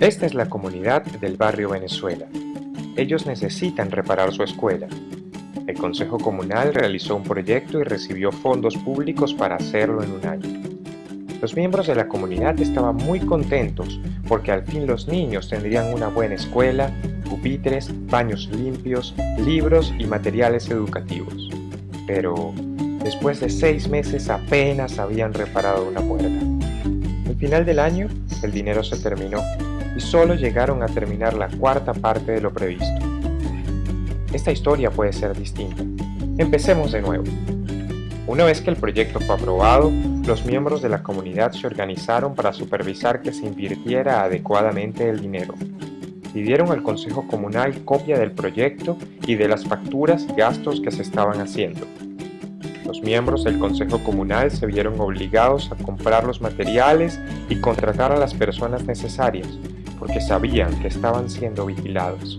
Esta es la comunidad del barrio Venezuela. Ellos necesitan reparar su escuela. El Consejo Comunal realizó un proyecto y recibió fondos públicos para hacerlo en un año. Los miembros de la comunidad estaban muy contentos porque al fin los niños tendrían una buena escuela, pupitres, baños limpios, libros y materiales educativos. Pero después de seis meses apenas habían reparado una puerta. Al final del año, el dinero se terminó y solo llegaron a terminar la cuarta parte de lo previsto. Esta historia puede ser distinta. Empecemos de nuevo. Una vez que el proyecto fue aprobado, los miembros de la comunidad se organizaron para supervisar que se invirtiera adecuadamente el dinero. Pidieron al Consejo Comunal copia del proyecto y de las facturas y gastos que se estaban haciendo. Los miembros del Consejo Comunal se vieron obligados a comprar los materiales y contratar a las personas necesarias, porque sabían que estaban siendo vigilados.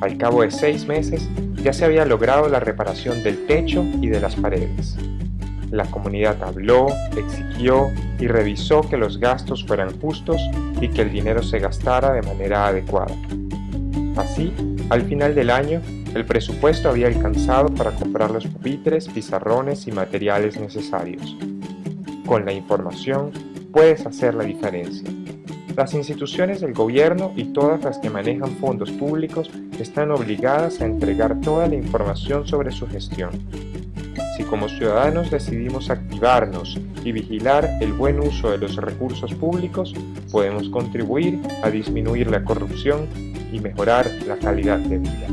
Al cabo de seis meses, ya se había logrado la reparación del techo y de las paredes. La comunidad habló, exigió y revisó que los gastos fueran justos y que el dinero se gastara de manera adecuada. Así, al final del año, el presupuesto había alcanzado para comprar los pupitres, pizarrones y materiales necesarios. Con la información, puedes hacer la diferencia. Las instituciones del gobierno y todas las que manejan fondos públicos están obligadas a entregar toda la información sobre su gestión. Si como ciudadanos decidimos activarnos y vigilar el buen uso de los recursos públicos, podemos contribuir a disminuir la corrupción y mejorar la calidad de vida.